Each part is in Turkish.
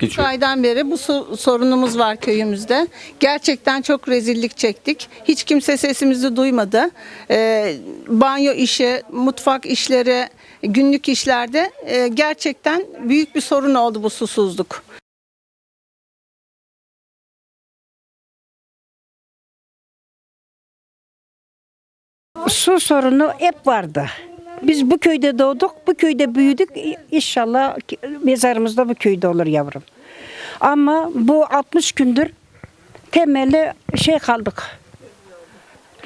Geçiyor. aydan beri bu sorunumuz var köyümüzde. Gerçekten çok rezillik çektik. Hiç kimse sesimizi duymadı. Ee, banyo işi, mutfak işleri, günlük işlerde e, gerçekten büyük bir sorun oldu bu susuzluk. Su sorunu hep vardı. Biz bu köyde doğduk, bu köyde büyüdük. İnşallah mezarımız da bu köyde olur yavrum. Ama bu 60 gündür temeli şey kaldık.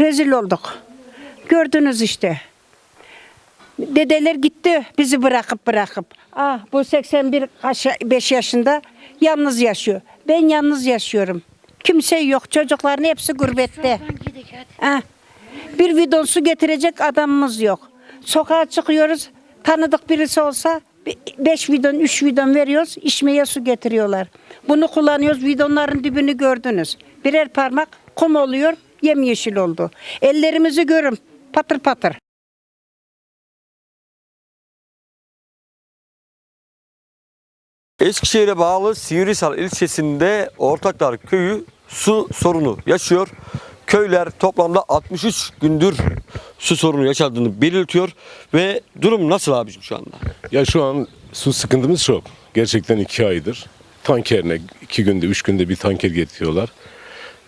Rezil olduk. Gördünüz işte. Dedeler gitti bizi bırakıp bırakıp. Ah bu 81 5 yaşında yalnız yaşıyor. Ben yalnız yaşıyorum. Kimse yok. Çocukların hepsi gurbette. Ha. Bir bidon su getirecek adamımız yok. Sokağa çıkıyoruz. Tanıdık birisi olsa 5 bidon, 3 bidon veriyoruz. içmeye su getiriyorlar. Bunu kullanıyoruz. Bidonların dibini gördünüz. Birer parmak kum oluyor. Yemyeşil oldu. Ellerimizi görün. Patır patır. Eskişehir'e bağlı Sivrisal ilçesinde Ortaklar Köyü su sorunu yaşıyor. Köyler toplamda 63 gündür su sorunu yaşadığını belirtiyor ve durum nasıl abicim şu anda? Ya şu an su sıkıntımız çok. Gerçekten iki aydır. Tankerine iki günde, üç günde bir tanker getiriyorlar.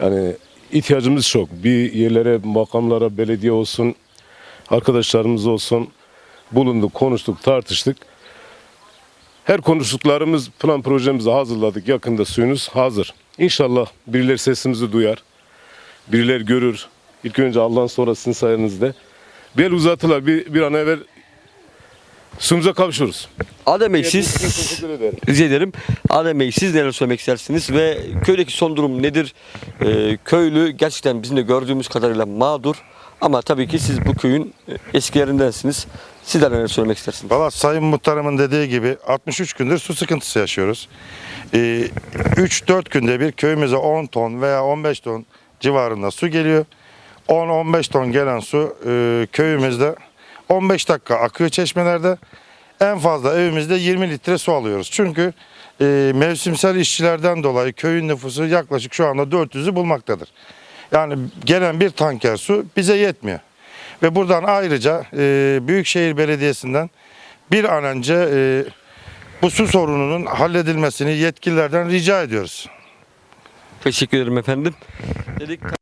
Yani ihtiyacımız çok. Bir yerlere, makamlara, belediye olsun, arkadaşlarımız olsun bulunduk, konuştuk, tartıştık. Her konuştuklarımız, plan projemizi hazırladık. Yakında suyunuz hazır. İnşallah birileri sesimizi duyar. Birileri görür. İlk önce Allah'ın sonra sizin sayenizde. Bel uzatırlar. Bir, bir an evvel suyumuza kavuşuruz. Adem Bey siz rica ederim. Adem Bey siz neler söylemek istersiniz ve köydeki son durum nedir? Ee, köylü gerçekten bizim de gördüğümüz kadarıyla mağdur ama tabii ki siz bu köyün e, eskilerindensiniz. Sizler neler söylemek istersiniz? Valla Sayın Muhtarımın dediği gibi 63 gündür su sıkıntısı yaşıyoruz. Ee, 3-4 günde bir köyümüze 10 ton veya 15 ton civarında su geliyor. 10-15 ton gelen su e, köyümüzde 15 dakika akıyor çeşmelerde. En fazla evimizde 20 litre su alıyoruz. Çünkü e, mevsimsel işçilerden dolayı köyün nüfusu yaklaşık şu anda 400'ü bulmaktadır. Yani gelen bir tanker su bize yetmiyor. Ve buradan ayrıca e, Büyükşehir Belediyesi'nden bir an önce e, bu su sorununun halledilmesini yetkililerden rica ediyoruz. Teşekkür ederim efendim. Dedik